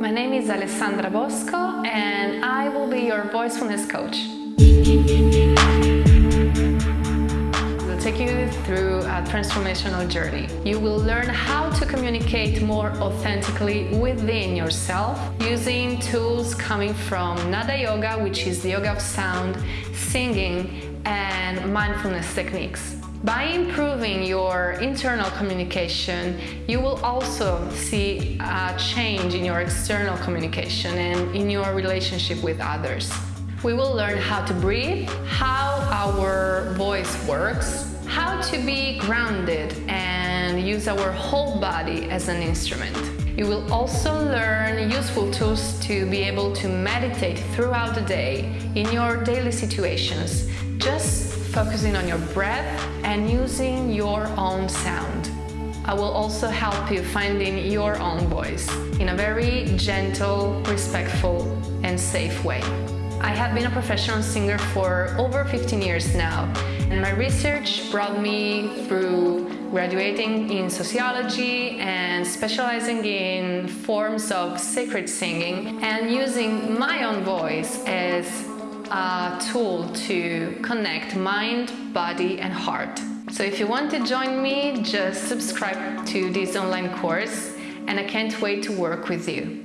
My name is Alessandra Bosco and I will be your voicefulness coach. We'll take you through a transformational journey. You will learn how to communicate more authentically within yourself using tools coming from Nada Yoga, which is the yoga of sound, singing and mindfulness techniques. By improving your internal communication, you will also see a change in your external communication and in your relationship with others. We will learn how to breathe, how our voice works, how to be grounded and use our whole body as an instrument. You will also learn useful tools to be able to meditate throughout the day in your daily situations, just focusing on your breath and using your own sound. I will also help you finding your own voice in a very gentle, respectful and safe way. I have been a professional singer for over 15 years now and my research brought me through graduating in sociology and specializing in forms of sacred singing and using my own voice as a tool to connect mind, body and heart. So if you want to join me, just subscribe to this online course and I can't wait to work with you.